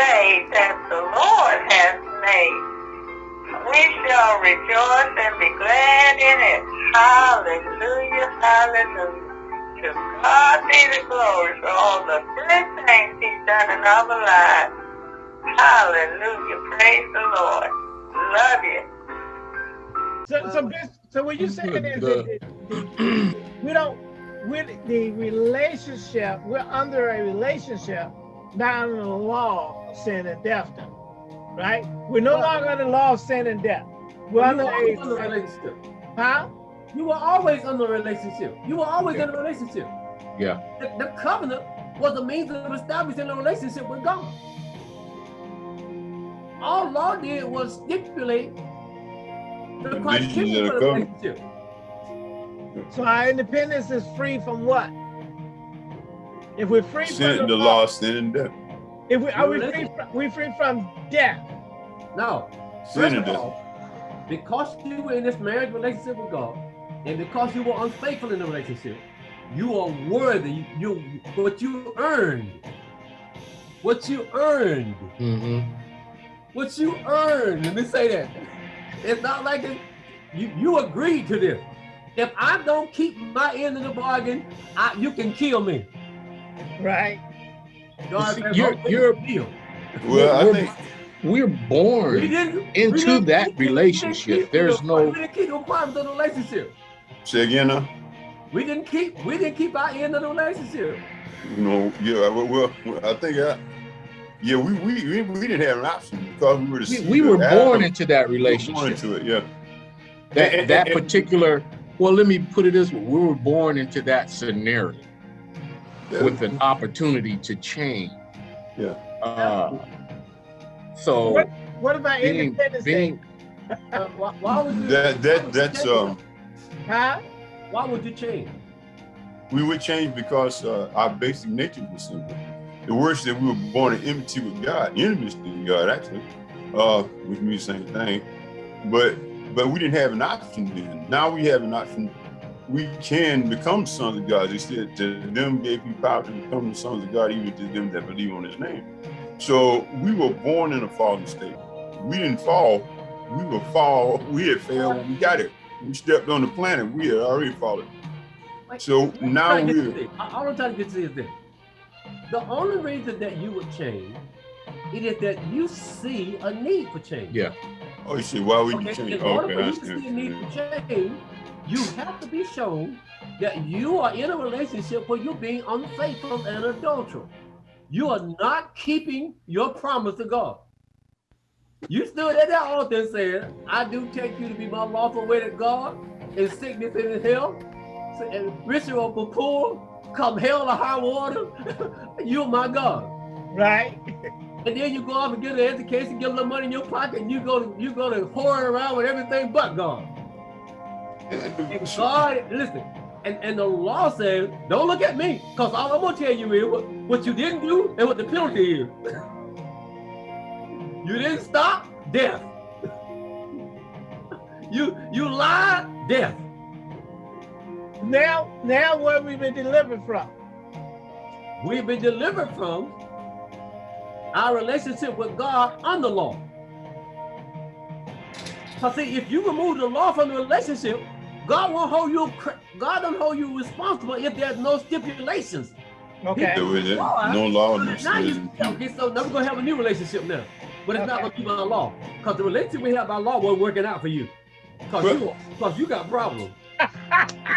day that the Lord has made. We shall rejoice and be glad in it. Hallelujah, hallelujah. To God be the glory for all the good things he's done in our lives. Hallelujah, praise the Lord. Love you. So, so, so what you're saying is that we don't, with the relationship, we're under a relationship, not under the law of sin and death, right? We're no longer under the law of sin and death. We're under a, under a relationship. Huh? You were always under a relationship. You were always yeah. in a relationship. Yeah. The, the covenant was a means of establishing a relationship with God. All law did was stipulate the criteria for the relationship. So our independence is free from what? If we're free sin, from the, the law, sin and death. If we are we free from, we free from death? No. Sin and death. Because you were in this marriage relationship with God, and because you were unfaithful in the relationship, you are worthy. You what you earned. What you earned. Mm -hmm. What you earned. Let me say that. It's not like it, you you agreed to this. If I don't keep my end of the bargain, I, you can kill me. Right. God, See, you're you're deal. Well, I think we're born we into we that relationship. There's no. We didn't keep the requirements of the relationship. Say again now. We didn't keep we didn't keep our end of the relationship. You know, yeah, well, I think I, yeah, we, we we we didn't have an option because we were the we, we were born into that relationship. born into it, yeah. That And- that and- particular. Well, let me put it this way: we were born into that scenario Yeah. With an opportunity to change. Yeah. Uh, so What, what about being Independence Day? Uh, why, why would you That why that would you that's change? um Huh? why would you change? we would change because uh, our basic nature was simple. The words that we were born in enmity with God, enemies to God actually, uh, which means the same thing. But but we didn't have an option then. Now we have an option. We can become sons of God. They said to them gave you power to become the sons of God, even to them that believe on his name. So we were born in a fallen state. We didn't fall. We were fall. We had failed when we got it. We stepped on the planet. We had already fallen. Like, So let now try to get we're- to this. I, all I'm trying to get to is this. The only reason that you would change it is that you see a need for change. yeah. Oh, you see, why would you Okay, change? in order Okay, for I you to see a need understand. for change, you have to be shown that you are in a relationship where you're being unfaithful and adulteral. You are not keeping your promise to God. You stood at that altar and said, I do take you to be my lawful wedded God in sickness and in health, and rich or poor, come hell or high water, you're my God. Right? And then you go off and get an education, get a little money in your pocket, and you go to you go to whoring around with everything but God. And God, listen, and, and the law says, don't look at me, because all I'm gonna tell you is what, what you didn't do and what the penalty is. you didn't stop, death. you you lied, death. Now, now what we've been delivered from? We've been delivered from our relationship with God under law. So see, if you remove the law from the relationship, God won't hold you. God don't hold you responsible if there's no stipulations. Okay. There was Law, no law, no Now you, okay, so now we're gonna have a new relationship now, but it's not Okay. gonna be by law, because the relationship we have by law wasn't working out for you, because But- you, because you got problems.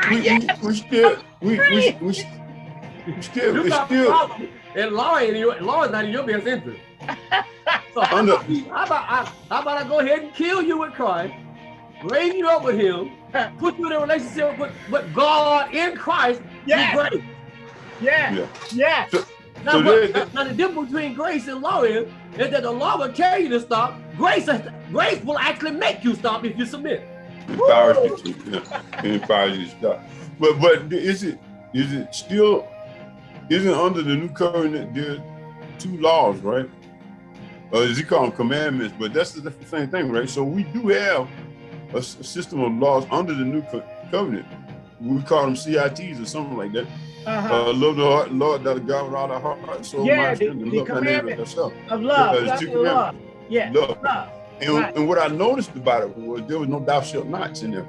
We, we, we still, we, we, we, we still, You it's got still, problems, and law ain't in your, law is not in your best interest. So how about, how about I, how about I go ahead and kill you with Christ, raise you up with Him, put you in a relationship with, with God in Christ. Yes. with grace. Yeah. yeah. Yeah. Now, So what, there- now the difference between grace and law is, is that the law will tell you to stop. Grace, grace will actually make you stop if you submit. empowers you to, yeah, it empowers you to stop. But, but is it, is it still, isn't under the new covenant, there two laws, right? Uh, is he call them commandments, but that's the, that's the same thing, right? So we do have a, system of laws under the new covenant, we call them CITs or something like that. Uh-huh. Uh, love the heart, Lord, that God with all our heart, soul, Yeah, mind, the- strength, and love thy neighbor as commandment. of love. Love, two love. Yeah. Love. Love. And, Right. and what I noticed about it was there was no thou shalt nots in there.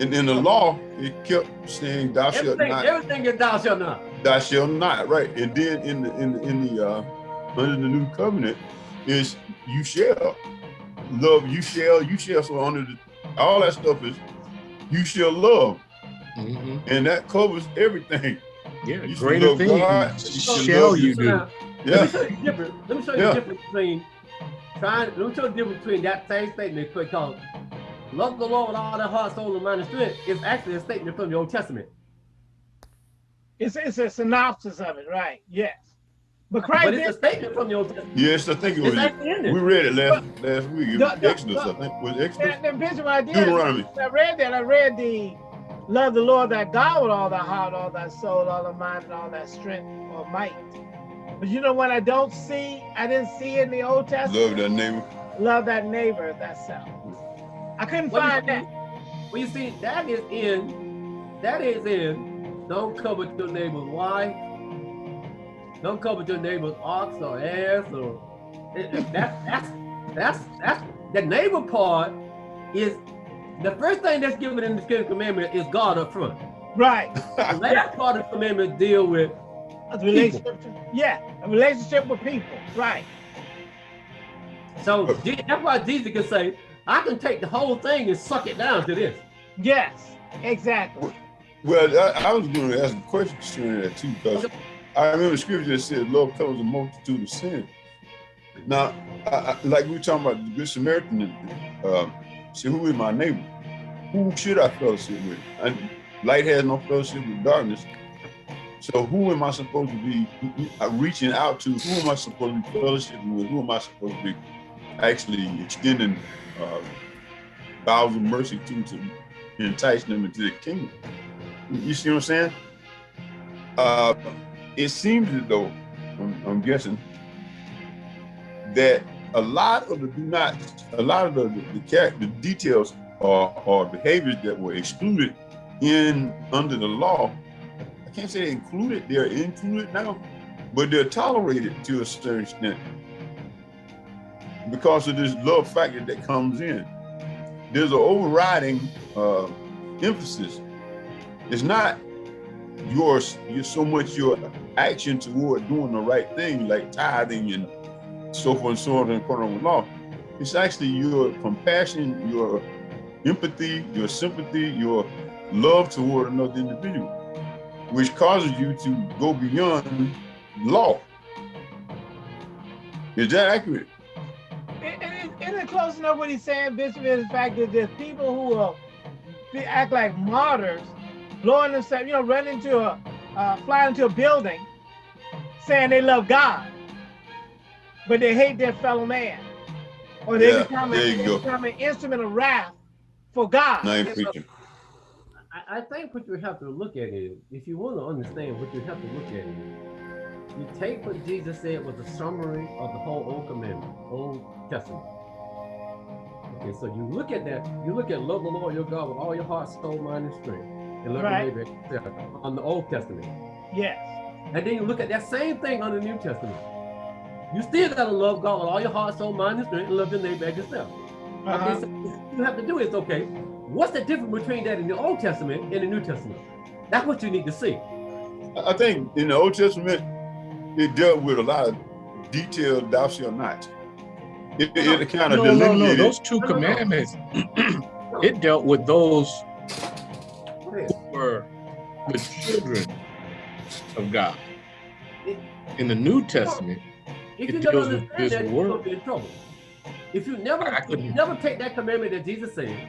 And in the law, it kept saying thou shalt not, everything is thou shalt not. thou shalt not, right? And then in the in the in the uh under the new covenant is you shall love, you shall, you shall. So under the all that stuff is you shall love, Mhm. and that covers everything. Yeah, You should greater love God, things you should shall you do. now, Let Yeah. me show you the. Let me show you Yeah. the difference between trying. Let me show you the difference between that same statement because love the Lord with all their heart, soul, and mind and strength is actually a statement from the Old Testament. It's, it's a synopsis of it, right? Yes. But Christ But it's did a statement from the Old Testament. Yes, I think it was. We read it last last week. It was The- the- Exodus, I think. Was it Exodus? that, that Bishop I did. Deuteronomy. I read that. I read the love the Lord thy God with all thy heart, all thy soul, all thy mind, and all thy strength or might. But you know what I don't see? I didn't see in the Old Testament. Love that neighbor. Love that neighbor as thyself. I couldn't Well, find see- that. Well, you see, that is in, that is in, don't covet your neighbor. wife, don't covet your neighbor's ox or ass or, it- it- that, that's, that's, that's, the neighbor part is, the first thing that's given in the Ten Commandment is God up front. Right. The last part of the commandment deal with, A relationship. to- yeah, a relationship with people. Right. so that's why Jesus can say, I can take the whole thing and suck it down to this. Yes. Exactly. Well, I, I was going to ask a question concerning that too, because I remember scripture that said love covers a multitude of sin. Now, I, I, like we were talking about the Good Samaritan, uh, see, who is my neighbor? Who should I fellowship with? And light has no fellowship with darkness. So who am I supposed to be reaching out to? Who am I supposed to be fellowshipping with? Who am I supposed to be actually extending uh, of mercy to to entice them into the kingdom? You see what I'm saying? Uh, it seems as though, I'm, I'm guessing, that a lot of the do not, a lot of the the, the, the details or, or behaviors that were excluded in under the law, I can't say included, they're included now, but they're tolerated to a certain extent because of this love factor that comes in. There's an overriding uh, emphasis. It's not yours, you're so much your action toward doing the right thing, like tithing and so forth and so on and with law. It's actually your compassion, your empathy, your sympathy, your love toward another individual, which causes you to go beyond law. Is that accurate? And it's close enough what he's saying, Bishop, is the fact that there's people who will act like martyrs, blowing themselves, you know, run into a, uh, fly into a building, saying they love God, but they hate their fellow man, or they Yeah, become, there a, you they go. become an instrument of wrath for God. Now you're Yes, sir. preaching. I, I think what you have to look at is, if you want to understand what you have to look at is, you take what Jesus said was a summary of the whole Old Commandment, Old Testament. Okay, so you look at that, you look at love the Lord your God with all your heart, soul, mind, and strength, and love Right. your neighbor on the Old Testament. Yes. And then you look at that same thing on the New Testament. You still gotta love God with all your heart, soul, mind, and strength, and love your neighbor as yourself. Uh-huh. Okay, so what you have to do is okay. What's the difference between that in the Old Testament and the New Testament? That's what you need to see. I think in the Old Testament, it dealt with a lot of detailed thou shalt not. It, it, it kind of No, no, no. delineated. Those two commandments, it dealt with those Go ahead. who were the children of God. In the New Testament, If It you never deals with this that, you're world. in trouble. If you never, if you never take that commandment that Jesus said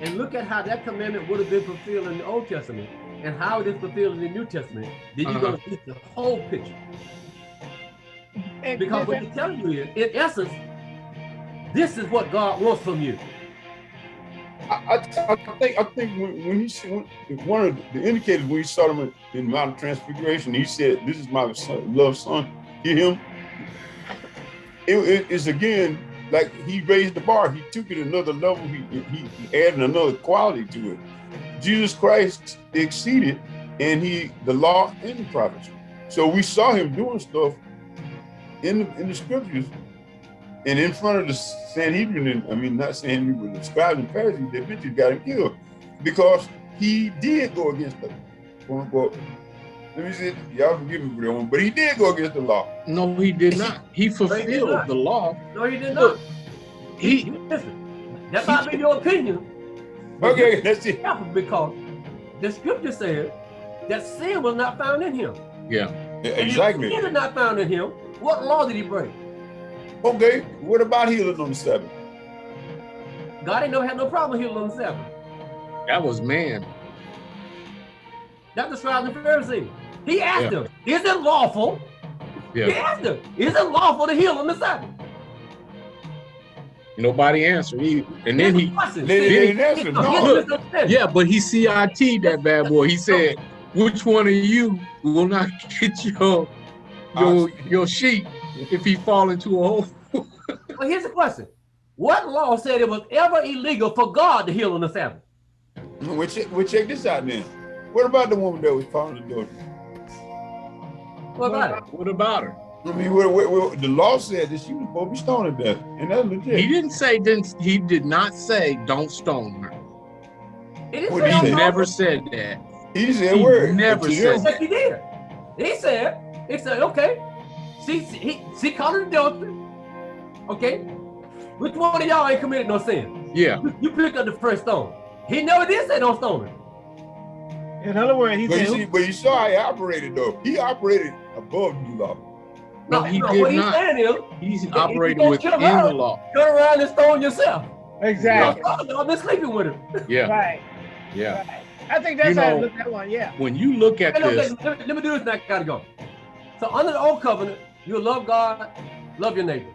and look at how that commandment would have been fulfilled in the Old Testament and how it is fulfilled in the New Testament, then you're Uh-huh. gonna see the whole picture. And Because what Bishop, he's telling you is, in essence, this is what God wants from you. I, I, think I think when, when he said one of the indicators when he saw him in the Mount of Transfiguration, he said, "This is my son, loved son. Hear him." It, it- it's again like he raised the bar. He took it another level. He, he he added another quality to it. Jesus Christ exceeded and he the law and the prophets. So we saw him doing stuff in the, in the scriptures and in front of the Sanhedrin, and I mean not Sanhedrin, but the scribes and Pharisees, they eventually got him killed because he did go against the quote unquote. Let me see, y'all forgive me for that one, but he did go against the law. No, he did not. He fulfilled not. the law. No, he did Look, not. He Listen, that might be your opinion. but Okay, that's be it. Because the scripture said that sin was not found in him. yeah. And if Exactly. sin is not found in him, what law did he break? Okay, what about healing on the Sabbath? God ain't no had no problem healing on the Sabbath. That was man. That's the scribes and Pharisees. He asked Yeah. them, is it lawful? He asked them, is it lawful to heal on the Sabbath? Nobody answered. He, and then he, Question. They, they didn't answer. he- No. Look, yeah, but he CIT that bad boy. He said, which one of you will not get your your your sheep if he fall into a hole? Well, here's the question. What law said it was ever illegal for God to heal on the Sabbath? Well, check, well, check this out then. What about the woman that was found in the door? What about her? What about her? I mean, what, what, what, the law said that she was supposed to be stoned to death, and that's legit. He didn't say didn't he did not say don't stone her. He didn't What say he He never said that. He didn't say He word. never said you- Yes, he did. He said, he said, okay, she, he, she caught an adultery. Okay, which one of y'all ain't committed no sin? Yeah. You, you pick up the first stone. He never did say don't stone. In other words, he But you see, but you saw how he operated though. He operated above the law. No, he no, did what he's not. saying is, He's you operating gonna within kill her? the law. turn around and stone yourself. exactly. Y'all been sleeping with him. Yeah. Right, Yeah. right. I think that's You how I look at that one. Yeah. When you look at Hey, look, this, let, me, let me do this and I gotta go. So under the old covenant, you love God, love your neighbor.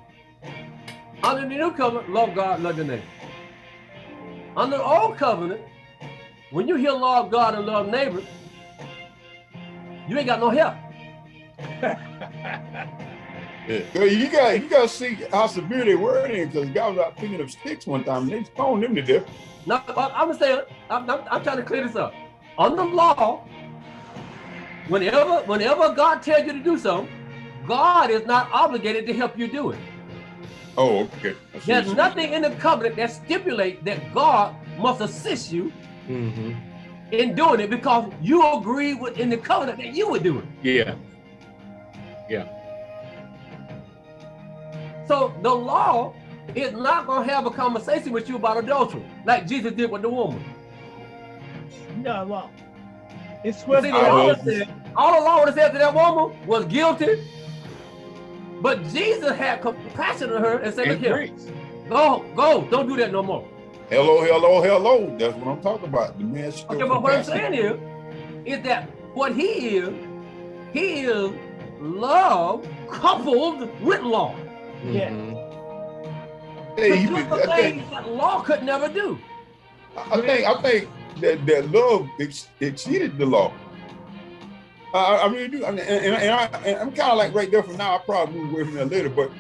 Under the new covenant, love God, love your neighbor. Under the old covenant, when you hear love God and love neighbor, you ain't got no help. Girl, You got you got to see how severe they were in because God was out picking up sticks one time and they stoned them to death. No, I'm saying, I'm, I'm, I'm trying to clear this up. Under law, whenever whenever God tells you to do something, God is not obligated to help you do it. Oh, okay. I see There's what nothing in the covenant that stipulates that God must assist you Mhm. in doing it because you agree with in the covenant that you would do it. yeah, Yeah. So the law is not gonna have a conversation with you about adultery, like Jesus did with the woman. No, well, it's See, supposed the law will- said- all the law would have said to that woman was guilty, but Jesus had compassion on her and said, "Look here, go, go, don't do that no more." Hello, hello, hello. That's what I'm talking about. The man still Okay, but what I'm saying is, is that what he is, he is love coupled with law. Yeah. Mhm. Hey, To do the I think things that law could never do. I think I think that that love ex- exceeded the law. I, I- I really do. I mean, and, and, and I, and I'm kind of like right there from now. I probably move away from that later, but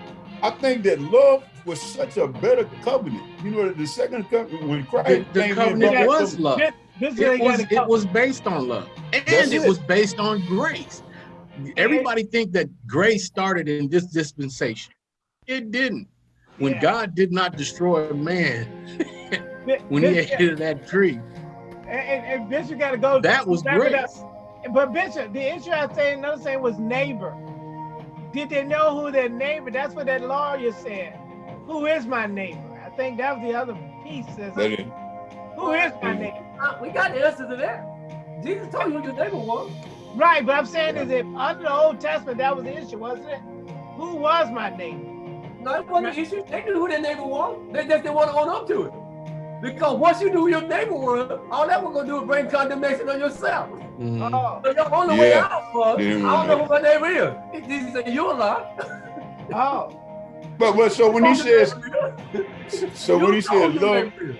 I think that love was such a better covenant. You know, the second covenant when Christ The, the came in, covenant brought was some- love. This, this is It was it was based on love, and That's it it. was based on grace. Everybody think that grace started in this dispensation. It didn't. When Yeah. God did not destroy man Bi- when he Bishop, ate of that tree, and, and, and Bishop got to go. that was grace. up. But Bishop, the issue I say, another saying was neighbor. Did they know who their neighbor? That's what that lawyer said. Who is my neighbor? I think that was the other piece. Says, That is, who is my neighbor? Uh, we got the answer to that. Jesus told you who your neighbor was. Right, but I'm saying is if under the Old Testament that was the issue, wasn't it? Who was my neighbor? No, it wasn't an issue. They knew who their neighbor was. They just didn't want to own up to it. Because once you do your neighbor was, all that we're going to do is bring condemnation on yourself. Mhm. Oh, So your only way out was, Yeah. I don't know who my neighbor is. Jesus said, you a lie. oh, but but so when he says so when he You says who your love, neighbor is.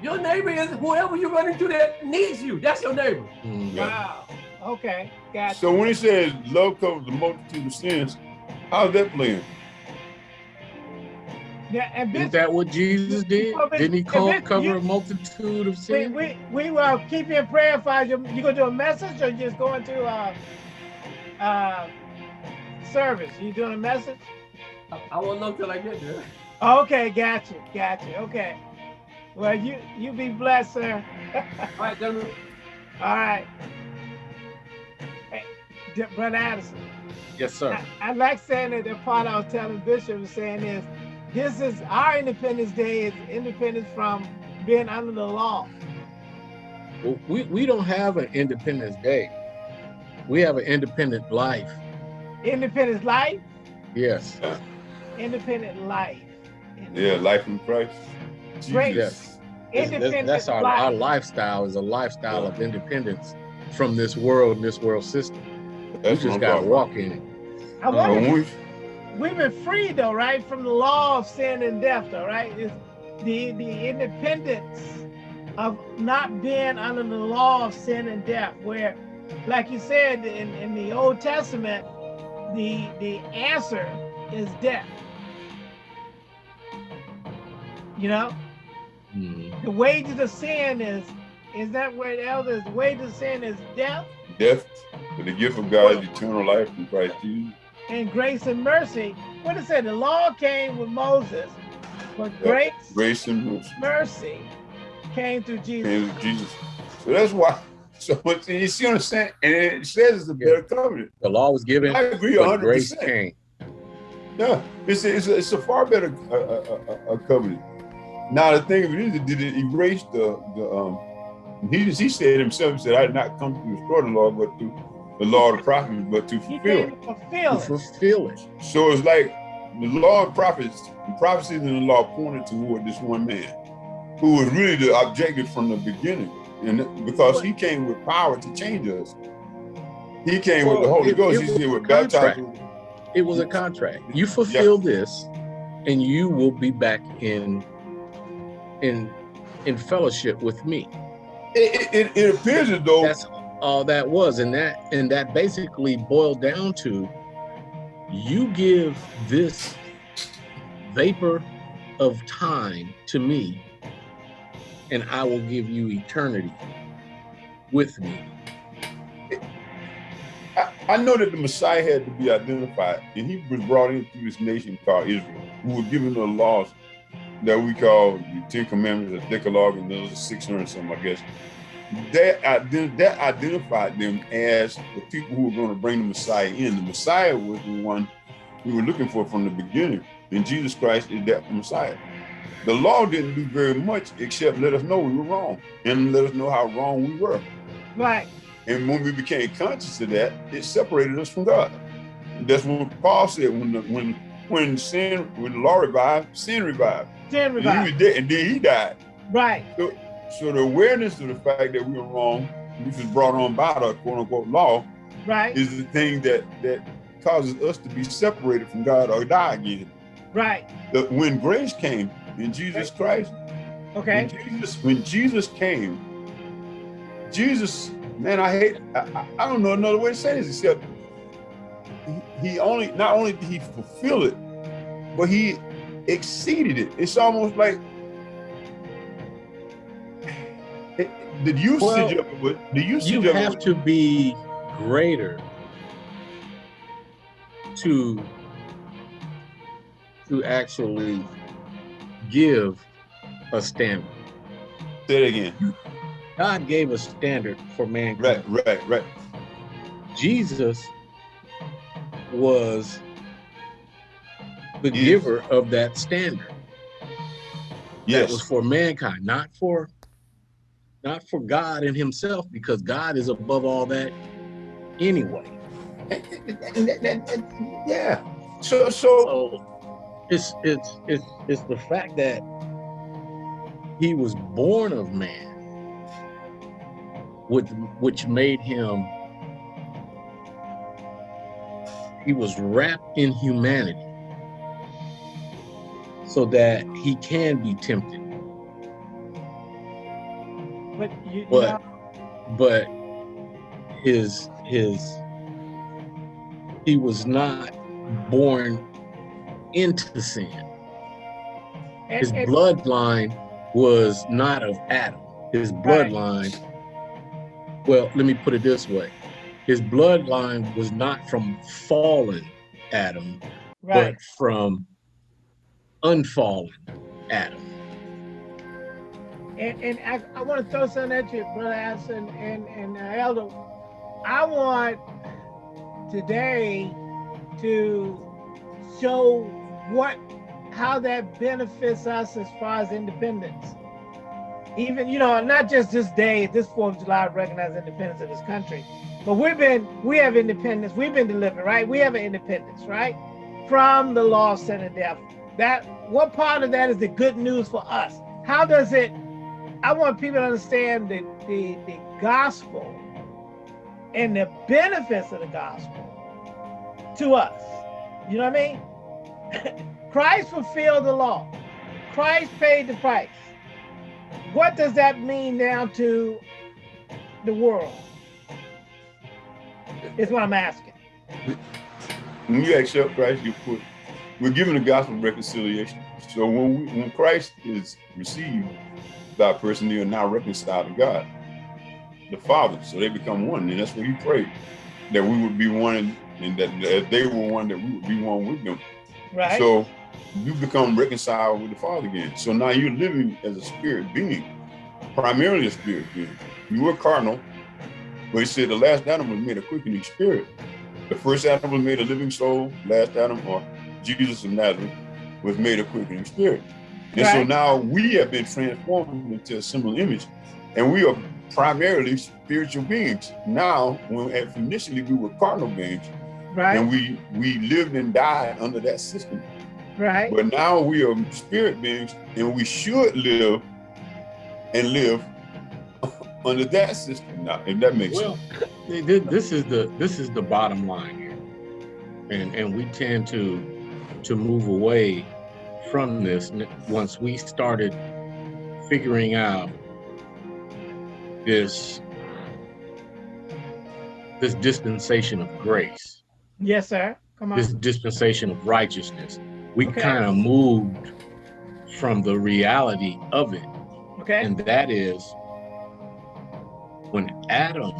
Your neighbor is whoever you run into that needs you. That's your neighbor. Mhm. wow. Okay, got so when he says love covers the multitude of sins, how's that playing? Yeah, and Isn't that what Jesus did? Didn't he and co- cover you- a multitude of sins? we, we will keep you in prayer for you. You gonna do a message or just going to uh, uh, service? You doing a message? I, I won't know till I get there. Okay, gotcha, gotcha. Okay. Well, you you be blessed, sir. All right, gentlemen. All right. Hey, D- Brother Addison, Yes, sir. I, I like saying that the part I was telling Bishop was saying is, this is our Independence Day is independence from being under the law. Well, we, we don't have an Independence Day. We have an independent life. Independence life, Yes. independent life. Yeah, life in Christ. Jesus. Yes. That's, Independent that's our, our lifestyle is a lifestyle of independence from this world and this world system. That's we just got to talking walk in it. I wonder, when we- we've been freed though, right, from the law of sin and death, though, right? It's the the independence of not being under the law of sin and death, where, like you said in, in the Old Testament, the the answer is death. You know, Mhm. the wages of sin is is that where the elders wages of sin is death death, but the gift of God is eternal life in Christ Jesus. And grace and mercy. What it said, the law came with Moses, but Yeah. grace, Grace and mercy mercy came through Jesus. came with Jesus. So that's why. So what you see what I'm saying? And it says it's a better covenant. The law was given, I agree but 100. grace came. Yeah, it's a, it's a, it's a far better uh, uh, uh, uh, covenant. Now the thing of it is, did it erase the the um? He he said himself. He said, "I did not come to restore the law, but to the law of the prophets, but to fulfill." it." fulfill To it. fulfill it. So it's like the law of prophets, the prophecies in the law pointed toward this one man, who was really the objective from the beginning, and because he came with power to change us. He came with the Holy it- Ghost. it He was said, a "We're baptized." contract. It was a contract. You fulfill this, and you will be back in in in fellowship with me. It, it, it appears as though That's all that was, and that and that basically boiled down to you give this vapor of time to me, and I will give you eternity with me. I, know that the Messiah had to be identified, and he was brought into this nation called Israel, who were given the laws that we call the Ten Commandments, the Decalogue, and those are 600 something, I guess. That, ident- that identified them as the people who were going to bring the Messiah in. The Messiah was the one we were looking for from the beginning, and Jesus Christ is that Messiah. The law didn't do very much except let us know we were wrong and let us know how wrong we were. Right. And when we became conscious of that, it separated us from God. That's what Paul said when the, when when sin when the law revived, sin revived. Sin And he was dead, and then he died. Right. So the awareness of the fact that we were wrong, which was brought on by the quote unquote law, Right. is the thing that that causes us to be separated from God or die again. Right. The, when grace came in Jesus Christ, Okay. when Jesus, when Jesus came, Jesus, man, I hate, I, I- I don't know another way to say this except he, he only, not only did he fulfill it, but he exceeded it. It's almost like the usage Well, of it, the usage You of it, have to be greater to to actually give a standard. say it again. God gave a standard for mankind. Right, right, right. Jesus was the Yes. giver of that standard. That was for mankind, not for not for God and himself, because God is above all that anyway. Yeah. So, so So it's it's it's it's the fact that he was born of man, which which made him he was wrapped in humanity so that he can be tempted. But you, But- know, But his his he was not born into sin. And- His and- bloodline was not of Adam. His bloodline, well, let me put it this way. His bloodline was not from fallen Adam, right. but from unfallen Adam. And, and I, I want to throw something at you, Brother Addison and, and uh, Elder. I want today to show what how that benefits us as far as independence. Even, you know, not just this day, this 4th of July, recognize independence of this country, but we've been, we have independence, we've been delivered, right? We have an independence, right? From the law of sin and death. That, what part of that is the good news for us? How does it, I want people to understand the, the, the gospel and the benefits of the gospel to us. You know what I mean? Christ fulfilled the law. Christ paid the price. What does that mean now to the world? Is what I'm asking. When you accept Christ, you put we're given the gospel of reconciliation. So when we, when Christ is received a person, you are now reconciled to God, the Father. So they become one, and that's what He prayed that we would be one, and that, that they were one, that we would be one with them. Right? So you become reconciled with the Father again. So now you're living as a spirit being, primarily a spirit being. You were carnal, but he said the last Adam was made a quickening spirit. The first Adam was made a living soul. Last Adam, or Jesus of Nazareth, was made a quickening spirit. And so now we have been transformed into a similar image, and we are primarily spiritual beings. Now, when initially we were carnal beings, right? and we we lived and died under that system. right? But now we are spirit beings and we should live and live under that system now, if that makes Well, sense. thi- thi- this is the this is the bottom line here, and and we tend to to move away from this mm-hmm. once we started figuring out this this dispensation of grace, Yes, sir. Come on. this dispensation of righteousness. We Okay. kind of moved from the reality of it Okay. and that is when Adam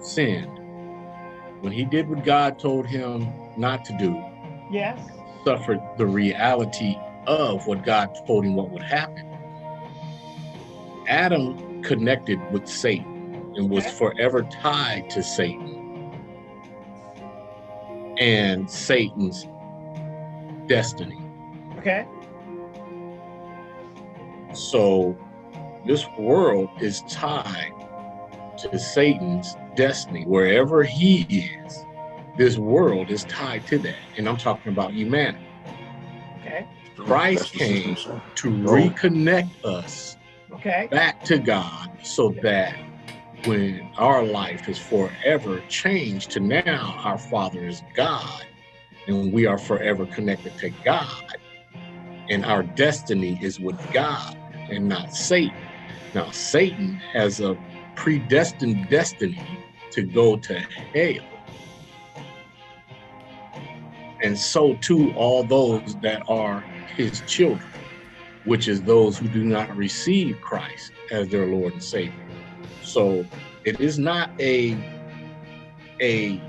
sinned, when he did what God told him not to do, yes. Suffered the reality of what God told him what would happen. Adam connected with Satan and was forever tied to Satan and Satan's destiny. Okay. So this world is tied to Satan's destiny. Wherever he is, this world is tied to that. And I'm talking about humanity. Okay. Christ came to oh. reconnect us Okay. back to God so that when our life is forever changed to now our Father is God and we are forever connected to God and our destiny is with God and not Satan. Now, Satan has a predestined destiny to go to hell. And so too all those that are his children, which is those who do not receive Christ as their Lord and Savior. So it is not a a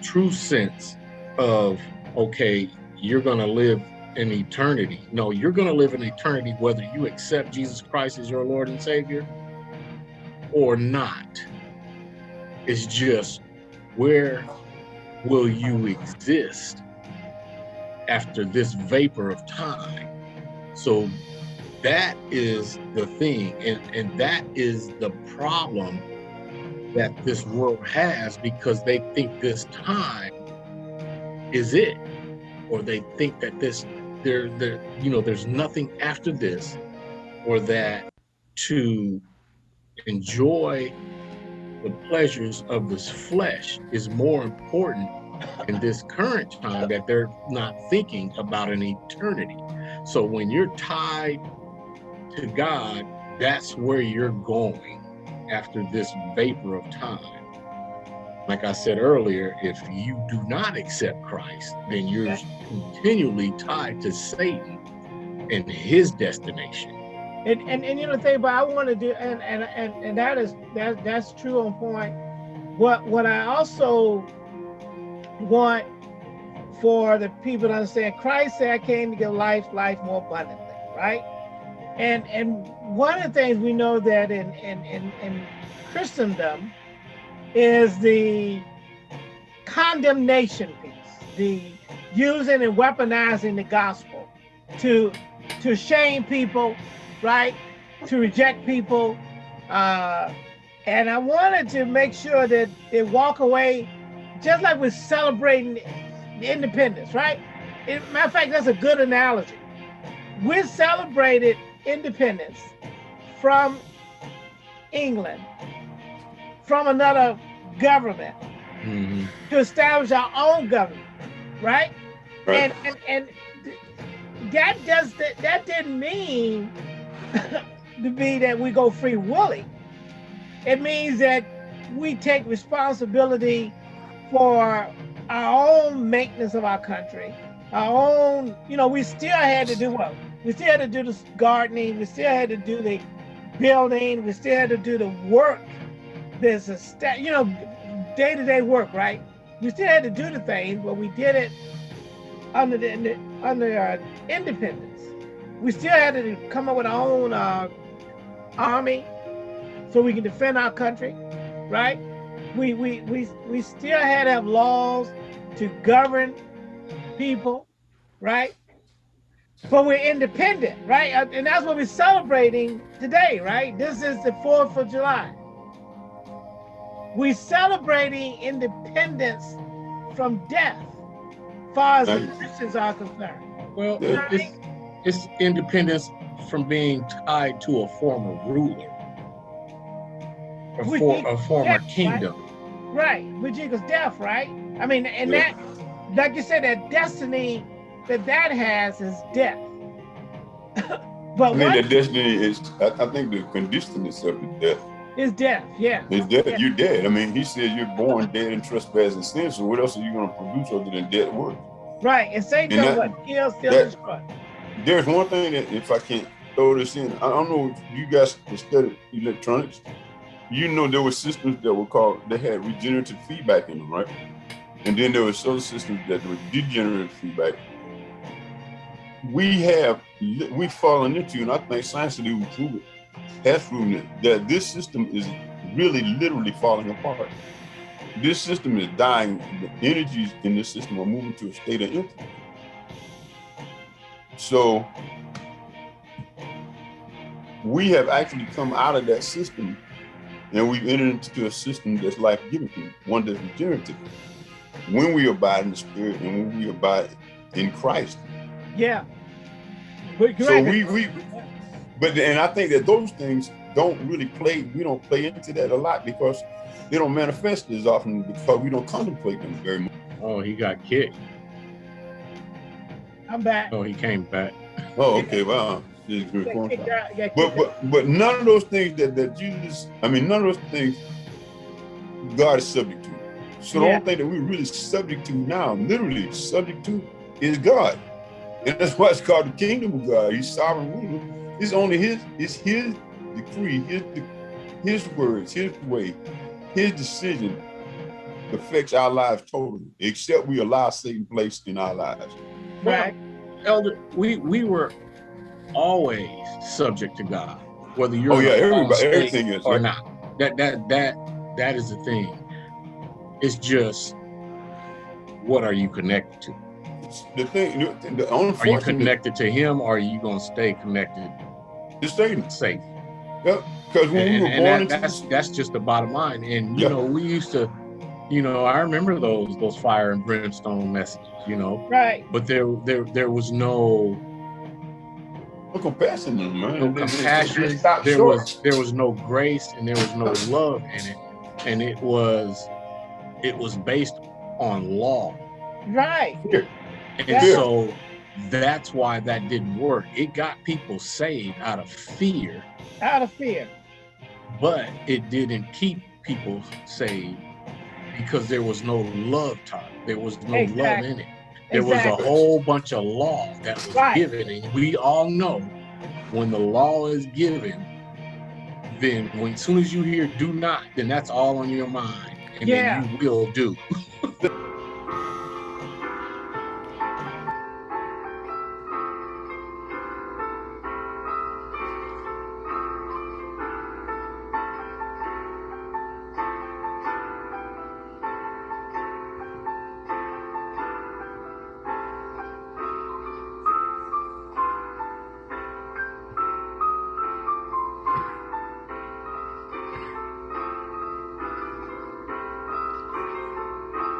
true sense of okay, you're going to live in eternity. No, you're going to live in eternity whether you accept Jesus Christ as your Lord and Savior or not. It's just where will you exist after this vapor of time? So that is the thing, and, and that is the problem that this world has because they think this time is it, or they think that this there there you know there's nothing after this, or that to enjoy the pleasures of this flesh is more important in this current time that they're not thinking about an eternity. So when you're tied to God, that's where you're going after this vapor of time. like I said earlier, if you do not accept Christ, then you're continually tied to Satan and his destination. And, and and you know the thing, but I want to do, and and and and that is that that's true on point. What what I also want for the people to understand, Christ said, "I came to give life, life more abundantly." Right? And and one of the things we know that in in in, in Christendom is the condemnation piece, the using and weaponizing the gospel to to shame people, right? To reject people. Uh, and I wanted to make sure that they walk away just like we're celebrating the independence, right? In, matter of fact, that's a good analogy. We celebrated independence from England, from another government, mm -hmm. to establish our own government, right? right. And, and and that does that that didn't mean to be that we go free willy. It means that we take responsibility for our own maintenance of our country, our own, you know, we still had to do what? We still had to do the gardening, we still had to do the building, we still had to do the work. There's a, you know, day-to-day -day work, right? We still had to do the thing, but we did it under the under our independence. We still had to come up with our own uh, army so we can defend our country, right? We, we, we, we still had to have laws to govern people, right? But we're independent, right? Uh, and that's what we're celebrating today, right? This is the 4th of July. We're celebrating independence from death, far as Christians are concerned. Well, you know it's, I mean? it's independence from being tied to a former ruler, a, for, a former death, kingdom. Right? right, which equals death, right? I mean, and yeah. that, like you said, that destiny that that has is death. but I mean, the destiny is, I, I think the condition itself is death. Is death, yeah. It's death. Yeah. You're dead. I mean, he says you're born dead in trespass and sin. So what else are you going to produce other than dead work? Right. And Satan does what? Kill, steal, destroy. There's one thing that if I can throw this in, I don't know if you guys studied electronics. You know there were systems that were called, they had regenerative feedback in them, right? And then there were other systems that were degenerative feedback we have we've fallen into, and I think science will prove it, has proven it, that this system is really literally falling apart. This system is dying. The energies in this system are moving to a state of empty. So we have actually come out of that system and we've entered into a system that's life-giving, one that's regenerative. When we abide in the spirit and when we abide in Christ, yeah. so we we but and I think that those things don't really play, we don't play into that a lot because they don't manifest as often because we don't contemplate them very much. Oh, he got kicked. I'm back. Oh, he came back. Oh, okay. Well, but, but but none of those things that that Jesus, I mean, none of those things God is subject to. So yeah. the only thing that we're really subject to now, literally subject to, is God. And that's why it's called the kingdom of God. He's sovereign ruler. It's only his, it's his decree, his, his words, his way, his decision affects our lives totally, except we allow Satan place in our lives. Right. Elder, we, we were always subject to God, whether you're oh yeah, everybody, everything is or not. That that that that is the thing. It's just what are you connected to? the thing, the Are you connected to him or are you going to stay connected to Satan? Safe. Yeah, because when and, we were born that, into that's that's just the bottom line. And you yeah. know, we used to, you know, I remember those those fire and brimstone messages. You know, right? But there there there was no. No compassion, man. No compassion. There short. was there was no grace and there was no love in it, and it was it was based on law. Right. And yeah. so that's why that didn't work. It got people saved out of fear. Out of fear. But it didn't keep people saved because there was no love taught. There was no Exactly. love in it. There was a whole bunch of law that was Right. given, and we all know when the law is given, then when as soon as you hear "do not," then that's all on your mind, and Yeah. then you will do.